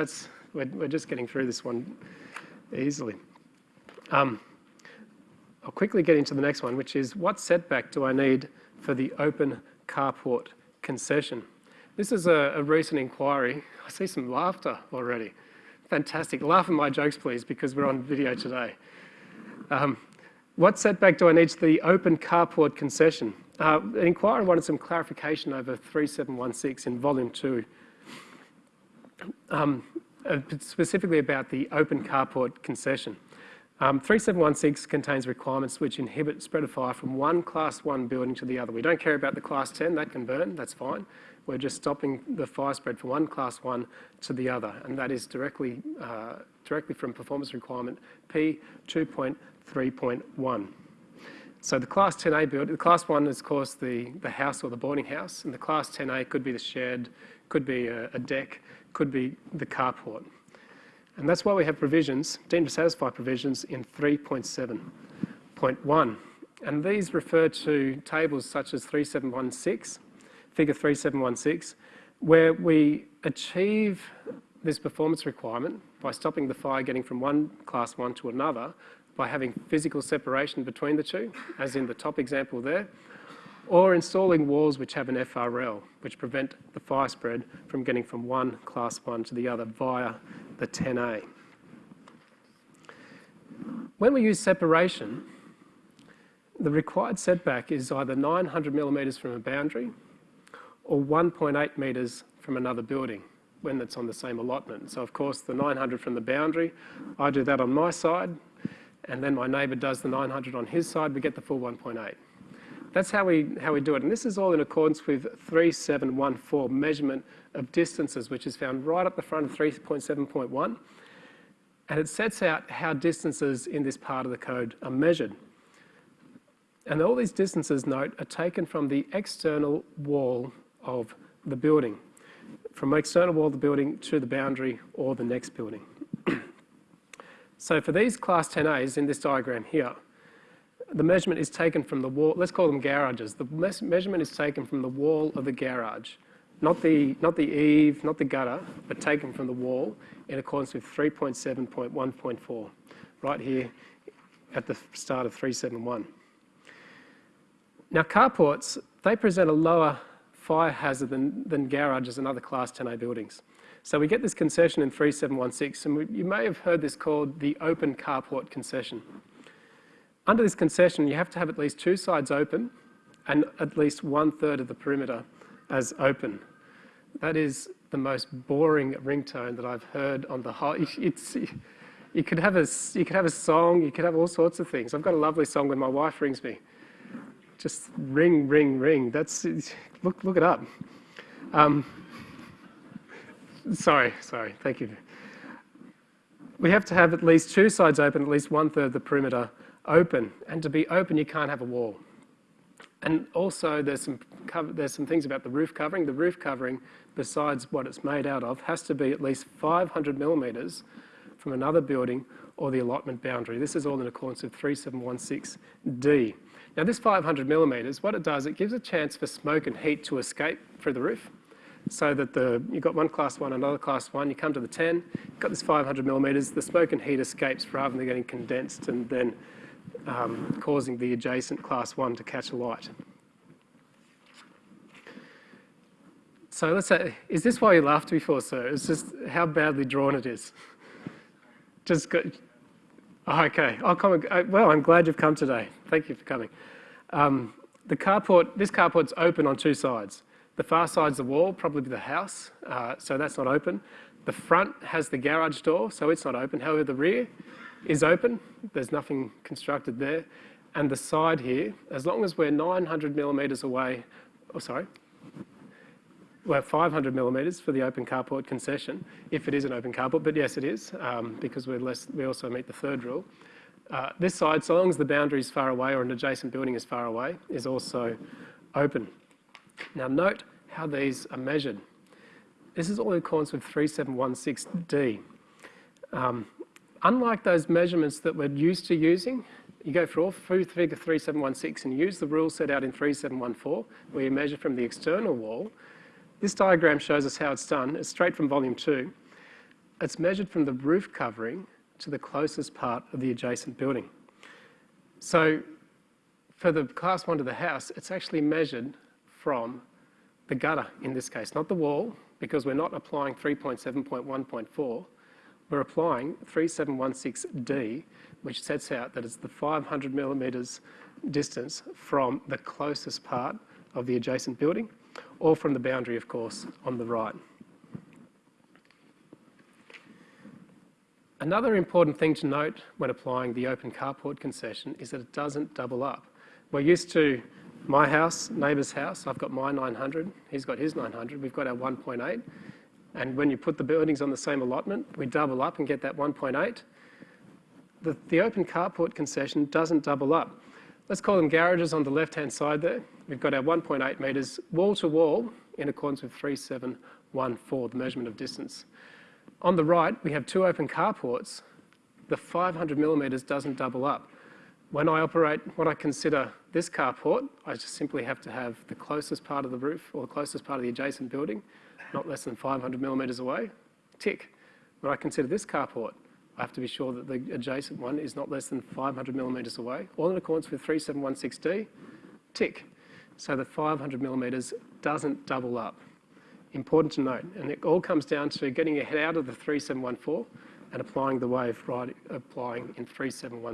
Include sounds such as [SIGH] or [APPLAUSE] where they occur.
That's, we're, we're just getting through this one easily. Um, I'll quickly get into the next one, which is what setback do I need for the open carport concession? This is a, a recent inquiry. I see some laughter already. Fantastic. Laugh at my jokes, please, because we're on video today. Um, what setback do I need to the open carport concession? Uh, an inquiry wanted some clarification over 3716 in volume two, um, uh, specifically about the open carport concession. Um, 3716 contains requirements which inhibit spread of fire from one class one building to the other. We don't care about the class 10, that can burn, that's fine. We're just stopping the fire spread from one class one to the other, and that is directly, uh, directly from performance requirement P 2.3.1. So the class 10A building, the class one is of course the, the house or the boarding house, and the class 10A could be the shed, could be a, a deck, could be the carport. And that's why we have provisions, deemed to satisfy provisions in 3.7.1. And these refer to tables such as 3716, figure 3716, where we achieve this performance requirement by stopping the fire getting from one class one to another by having physical separation between the two, as in the top example there, or installing walls which have an FRL, which prevent the fire spread from getting from one class one to the other via the 10A. When we use separation, the required setback is either 900 millimetres from a boundary or 1.8 metres from another building when it's on the same allotment. So of course the 900 from the boundary, I do that on my side and then my neighbour does the 900 on his side, we get the full 1.8. That's how we, how we do it. And this is all in accordance with 3714, measurement of distances, which is found right up the front of 3.7.1. And it sets out how distances in this part of the code are measured. And all these distances, note, are taken from the external wall of the building, from the external wall of the building to the boundary or the next building. [CLEARS THROAT] so for these class 10As in this diagram here, the measurement is taken from the wall, let's call them garages. The measurement is taken from the wall of the garage, not the, not the eave, not the gutter, but taken from the wall in accordance with 3.7.1.4, right here at the start of 371. Now carports, they present a lower fire hazard than, than garages and other Class 10A buildings. So we get this concession in 3716, and we, you may have heard this called the open carport concession. Under this concession, you have to have at least two sides open and at least one third of the perimeter as open. That is the most boring ringtone that I've heard on the whole. [LAUGHS] It's, you could have a you could have a song, you could have all sorts of things. I've got a lovely song when my wife rings me. Just ring, ring, ring. That's look look it up. Um, sorry, sorry. Thank you. We have to have at least two sides open, at least one third of the perimeter open. And to be open, you can't have a wall. And also there's some, there's some things about the roof covering. The roof covering, besides what it's made out of, has to be at least 500 millimetres from another building or the allotment boundary. This is all in accordance with 3716D. Now this 500 millimetres, what it does, it gives a chance for smoke and heat to escape through the roof so that the, you've got one class one, another class one, you come to the 10, you've got this 500 millimetres, the smoke and heat escapes rather than getting condensed and then um, causing the adjacent class 1 to catch a light. So let's say, is this why you laughed before, sir? It's just how badly drawn it is. Just go, oh, okay, I'll come, uh, well, I'm glad you've come today. Thank you for coming. Um, the carport, this carport's open on two sides. The far side's the wall, probably the house, uh, so that's not open. The front has the garage door, so it's not open. However, the rear is open. There's nothing constructed there. And the side here, as long as we're 900 millimetres away, oh sorry, we're 500 millimetres for the open carport concession, if it is an open carport, but yes it is, um, because we're less, we also meet the third rule. Uh, this side, so long as the boundary is far away or an adjacent building is far away, is also open. Now note how these are measured. This is all in accordance with 3716D. Um, unlike those measurements that we're used to using, you go through all through figure 3716 and use the rule set out in 3714, where you measure from the external wall. This diagram shows us how it's done. It's straight from volume two. it's measured from the roof covering to the closest part of the adjacent building. So for the class one to the house, it's actually measured from the gutter in this case, not the wall, because we're not applying 3.7.1.4. We're applying 3716D, which sets out that it's the 500 millimetres distance from the closest part of the adjacent building, or from the boundary, of course, on the right. Another important thing to note when applying the open carport concession is that it doesn't double up. We're used to my house, neighbour's house, I've got my 900, he's got his 900, we've got our 1.8. And when you put the buildings on the same allotment, we double up and get that 1.8. The, the open carport concession doesn't double up. Let's call them garages on the left-hand side there. We've got our 1.8 metres wall to wall in accordance with 3714, the measurement of distance. On the right, we have two open carports. The 500 millimetres doesn't double up. When I operate what I consider this carport, I just simply have to have the closest part of the roof or the closest part of the adjacent building, not less than 500 millimetres away, tick. When I consider this carport, I have to be sure that the adjacent one is not less than 500 millimetres away, all in accordance with 3716D, tick. So the 500 millimetres doesn't double up. Important to note. And it all comes down to getting your head out of the 3714 and applying the wave right, applying in 3716.